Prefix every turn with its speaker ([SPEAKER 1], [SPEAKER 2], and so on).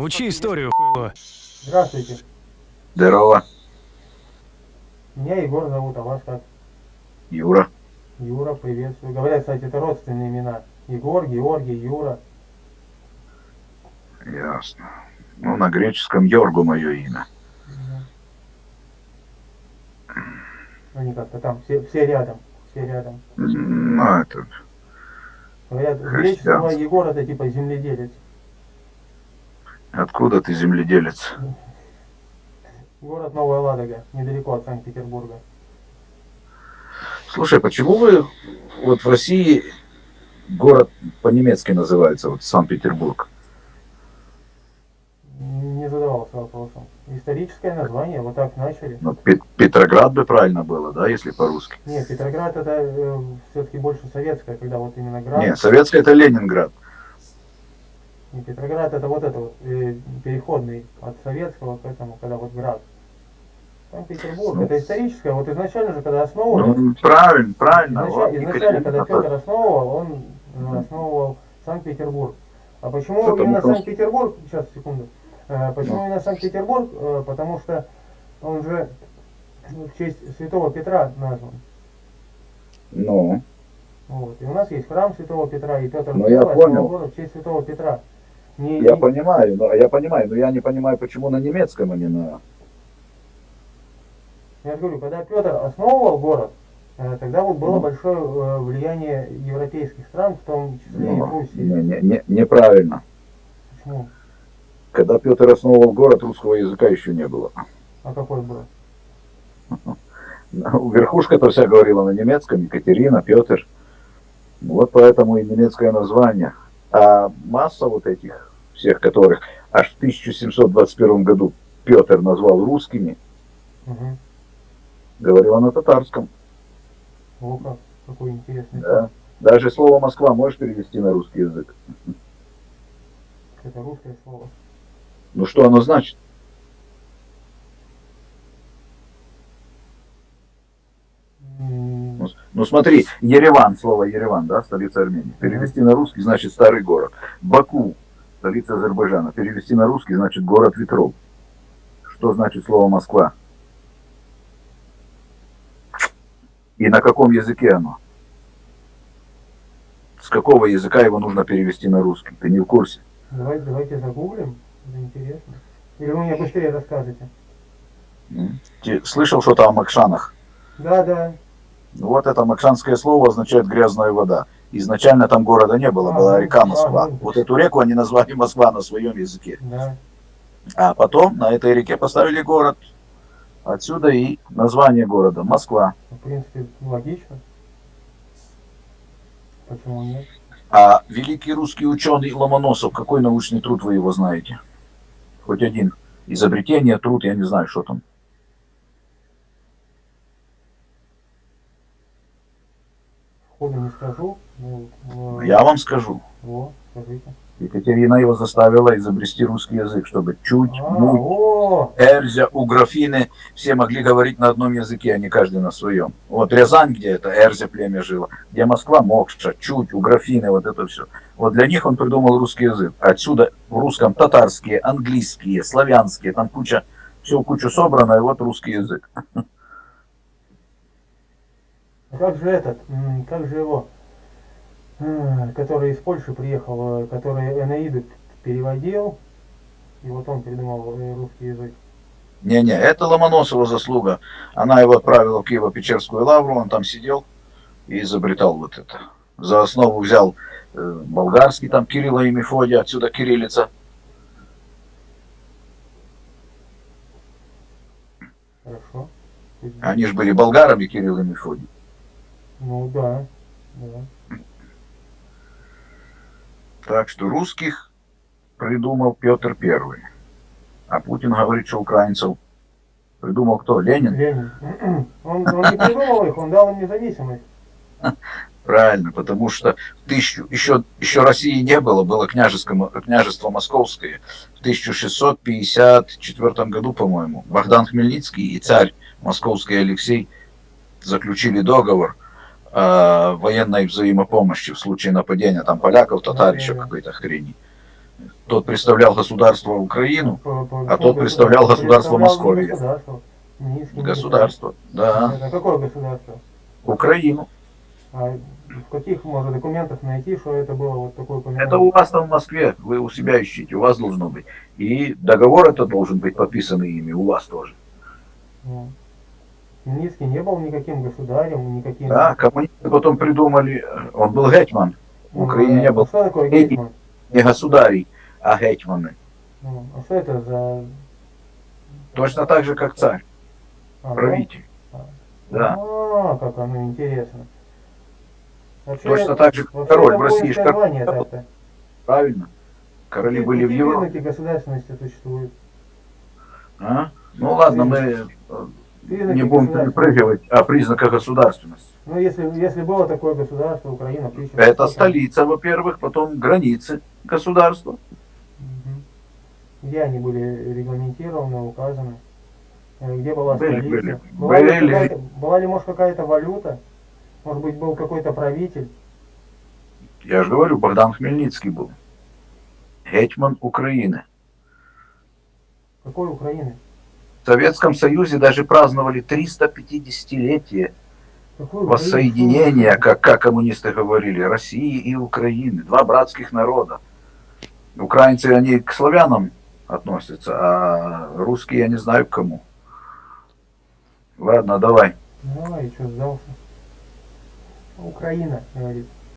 [SPEAKER 1] Учи историю, хуйло.
[SPEAKER 2] Здравствуйте.
[SPEAKER 3] Здорово,
[SPEAKER 2] Меня Егор зовут, а вас как?
[SPEAKER 3] Юра.
[SPEAKER 2] Юра, приветствую. Говорят, кстати, это родственные имена. Егор, Георгий, Юра.
[SPEAKER 3] Ясно. Ну, на греческом Йоргу мое имя.
[SPEAKER 2] Они как-то там, все, все рядом. Все рядом.
[SPEAKER 3] Ну, это...
[SPEAKER 2] Говорят, греческого. Егор это типа земледелец.
[SPEAKER 3] Откуда ты земледелец?
[SPEAKER 2] Город Новая Ладога, недалеко от Санкт-Петербурга.
[SPEAKER 3] Слушай, почему вы вот в России город по-немецки называется, вот Санкт-Петербург?
[SPEAKER 2] Не задавался вопросом. Историческое название, вот так начали.
[SPEAKER 3] Ну, Пет- Петроград бы правильно было, да, если по-русски?
[SPEAKER 2] Нет, Петроград это все-таки больше советское, когда вот именно град.
[SPEAKER 3] Нет, советское это Ленинград.
[SPEAKER 2] И Петроград это вот это вот, э, переходный от советского к этому, когда вот град. Санкт-Петербург,
[SPEAKER 3] Ну.
[SPEAKER 2] это историческое, вот изначально же, когда основывали,
[SPEAKER 3] Ну, правильно, правильно.
[SPEAKER 2] изначально,
[SPEAKER 3] Вот,
[SPEAKER 2] изначально, когда. Петр основывал, он э, основывал Санкт-Петербург. А почему
[SPEAKER 3] Потому
[SPEAKER 2] именно
[SPEAKER 3] что-
[SPEAKER 2] Санкт-Петербург, сейчас, секунду, Э, почему
[SPEAKER 3] Ну.
[SPEAKER 2] именно Санкт-Петербург, Э, потому что он же в честь святого Петра назван.
[SPEAKER 3] Ну,
[SPEAKER 2] Вот. И у нас есть храм Святого Петра, и Петр
[SPEAKER 3] Ну,
[SPEAKER 2] I
[SPEAKER 3] я понял.
[SPEAKER 2] город в честь Святого Петра. Не,
[SPEAKER 3] я понимаю, но, я понимаю, но я не понимаю, почему на немецком, а не на...
[SPEAKER 2] Я говорю, когда Петр основывал город, э, тогда вот было
[SPEAKER 3] Ну.
[SPEAKER 2] большое э, влияние европейских стран, в том числе и
[SPEAKER 3] Ну,
[SPEAKER 2] Руси.
[SPEAKER 3] не- не- не- неправильно.
[SPEAKER 2] Почему?
[SPEAKER 3] Когда Петр основывал город, русского языка еще не было.
[SPEAKER 2] А какой был?
[SPEAKER 3] Верхушка-то вся говорила на немецком, Екатерина, Петр. Вот поэтому и немецкое название. А масса вот этих всех, которых аж в 1721 году Петр назвал русскими,
[SPEAKER 2] Угу.
[SPEAKER 3] говорила на татарском.
[SPEAKER 2] О, как. Какой интересный.
[SPEAKER 3] Да. Даже слово Москва можешь перевести на русский язык.
[SPEAKER 2] Это русское слово.
[SPEAKER 3] Ну что оно значит? Ну, Ну смотри, Ереван, слово Ереван, да, столица Армении. Перевести на русский значит старый город. Баку, столица Азербайджана. Перевести на русский значит город ветров. Что значит слово Москва? И на каком языке оно? С какого языка его нужно перевести на русский? Ты не в курсе?
[SPEAKER 2] Давайте, давайте загуглим. Это интересно. Или вы мне быстрее расскажете?
[SPEAKER 3] Ты слышал что-то о Макшанах?
[SPEAKER 2] Да, да.
[SPEAKER 3] Вот это макшанское слово означает грязная вода. Изначально там города не было, была река Москва. Вот эту реку они назвали Москва на своем языке. А потом на этой реке поставили город. Отсюда и название города Москва.
[SPEAKER 2] В принципе, логично. Почему нет?
[SPEAKER 3] А великий русский ученый Ломоносов, какой научный труд вы его знаете? Хоть один. Изобретение, труд, я не знаю, что там.
[SPEAKER 2] Сходу не скажу. Ну, э,
[SPEAKER 3] Я вам скажу.
[SPEAKER 2] О, скажите.
[SPEAKER 3] Екатерина его заставила изобрести русский язык, чтобы чуть,
[SPEAKER 2] А,
[SPEAKER 3] муть,
[SPEAKER 2] о,
[SPEAKER 3] Эрзя, у графины все могли говорить на одном языке, а не каждый на своем. Вот Рязань, где это Эрзя племя жило, где Москва, Мокша, Чуть, у графины, вот это все. Вот для них он придумал русский язык. Отсюда в русском татарские, английские, славянские, там куча, все кучу собрано, и вот русский язык.
[SPEAKER 2] а как же этот, как же его, э, который из Польши приехал, э, который Энаиду переводил, и вот он придумал э, русский язык.
[SPEAKER 3] Не-не, это Ломоносова заслуга. Она его отправила в Киево-Печерскую лавру, он там сидел и изобретал вот это. За основу взял э, болгарский, там Кирилла и Мефодия, отсюда кириллица.
[SPEAKER 2] Хорошо.
[SPEAKER 3] Они же были болгарами, Кирилл и Мефодий.
[SPEAKER 2] Ну да, да.
[SPEAKER 3] Так что русских придумал Петр Первый. А Путин говорит, что украинцев придумал кто? Ленин?
[SPEAKER 2] Ленин. Он, он не придумал их, он дал им независимость.
[SPEAKER 3] Правильно, потому что в тысячу, еще, еще России не было, было княжеское, княжество Московское. В 1654 году, по-моему, Богдан Хмельницкий и царь Московский Алексей заключили договор о военной взаимопомощи в случае нападения там поляков, татар, еще какой-то хрени. Тот представлял государство Украину, А тот представлял государство Московии.
[SPEAKER 2] Государство.
[SPEAKER 3] Да,
[SPEAKER 2] Это какое государство?
[SPEAKER 3] Украину.
[SPEAKER 2] А в каких можно документах найти, что это было вот такое упоминание?
[SPEAKER 3] Это у вас там в Москве, вы у себя ищите, у вас должно быть. И договор это должен быть подписан ими, у вас тоже.
[SPEAKER 2] Ну. Хмельницкий не был никаким государем, никаким...
[SPEAKER 3] Да, коммунисты потом придумали, он был гетман, в
[SPEAKER 2] Ну,
[SPEAKER 3] Украине
[SPEAKER 2] да.
[SPEAKER 3] не был
[SPEAKER 2] А Что такое гетман?
[SPEAKER 3] не государей, а гетманы.
[SPEAKER 2] Ну, а что это за...
[SPEAKER 3] Точно так же, как царь,
[SPEAKER 2] А, да?
[SPEAKER 3] правитель. Да,
[SPEAKER 2] А, как оно интересно. Вообще,
[SPEAKER 3] точно так же, как король
[SPEAKER 2] это
[SPEAKER 3] в России. король,
[SPEAKER 2] так-то.
[SPEAKER 3] Правильно. Короли
[SPEAKER 2] Какие-
[SPEAKER 3] были в
[SPEAKER 2] какие
[SPEAKER 3] Европе.
[SPEAKER 2] признаки государственности существуют?
[SPEAKER 3] А? Ну ладно, мы э, не будем перепрыгивать о признаках государственности.
[SPEAKER 2] Ну, если, если было такое государство, Украина, в 1800
[SPEAKER 3] Это столица, во-первых, потом границы государства.
[SPEAKER 2] Где они были регламентированы, указаны? Э, Где была
[SPEAKER 3] Были,
[SPEAKER 2] столица?
[SPEAKER 3] были.
[SPEAKER 2] Была, ли
[SPEAKER 3] Были.
[SPEAKER 2] какая-то- была ли, может, какая-то валюта? Может быть, был какой-то правитель?
[SPEAKER 3] Я же говорю, Богдан Хмельницкий был. Гетман Украины.
[SPEAKER 2] Какой Украины?
[SPEAKER 3] В Советском Союзе даже праздновали 350-летие
[SPEAKER 2] Какой
[SPEAKER 3] воссоединения, как, как коммунисты говорили, России и Украины. Два братских народа. Украинцы, они к славянам относятся, а русские я не знаю к кому. Ладно, давай.
[SPEAKER 2] Давай, что, сдался? Украина, говорит.